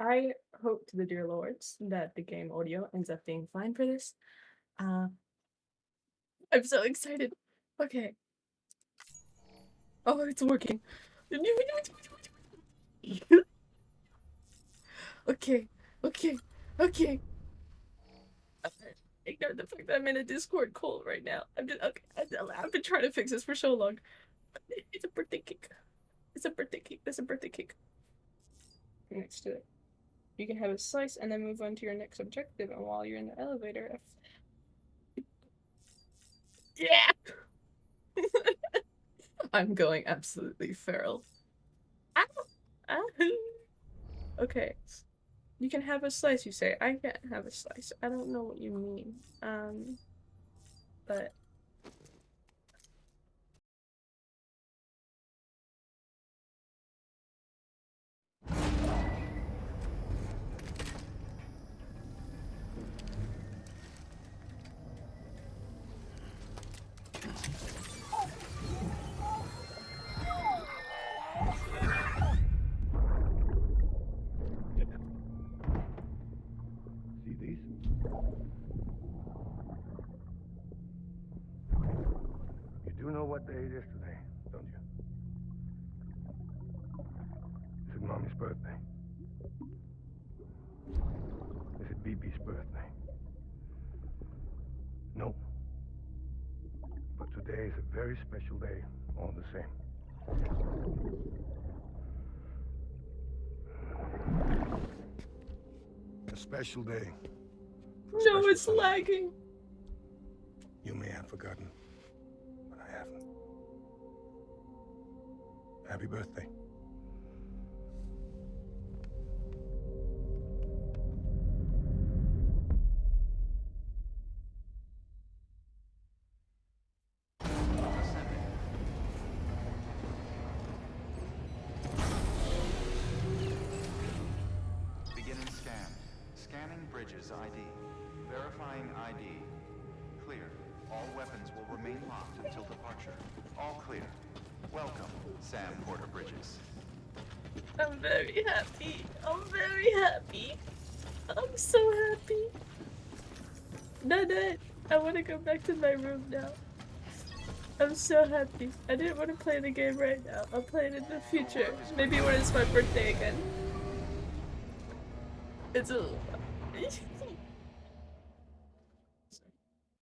I hope to the dear lords that the game audio ends up being fine for this. Uh, I'm so excited. Okay. Oh, it's working. okay, okay, okay. Ignore the fact that I'm in a Discord call right now. I'm just okay. I've been trying to fix this for so long. It's a birthday cake. It's a birthday cake. There's a birthday cake next to it. You can have a slice and then move on to your next objective. And while you're in the elevator, if... yeah, I'm going absolutely feral. Ow! Ow! Okay, you can have a slice. You say I can't have a slice. I don't know what you mean. Um, but what day it is today, don't you? Is it Mommy's birthday? Is it BB's birthday? No. But today is a very special day, all the same. A special day. no, Special it's lagging. You may have forgotten, haven't. Happy birthday. Scanning bridges ID. Verifying ID. Clear. All weapons will remain locked until departure. All clear. Welcome, Sam Porter Bridges. I'm very happy. I'm very happy. I'm so happy. Nanette, I want to go back to my room now. I'm so happy. I didn't want to play the game right now. I'll play it in the future. Maybe when it's my birthday again. It's a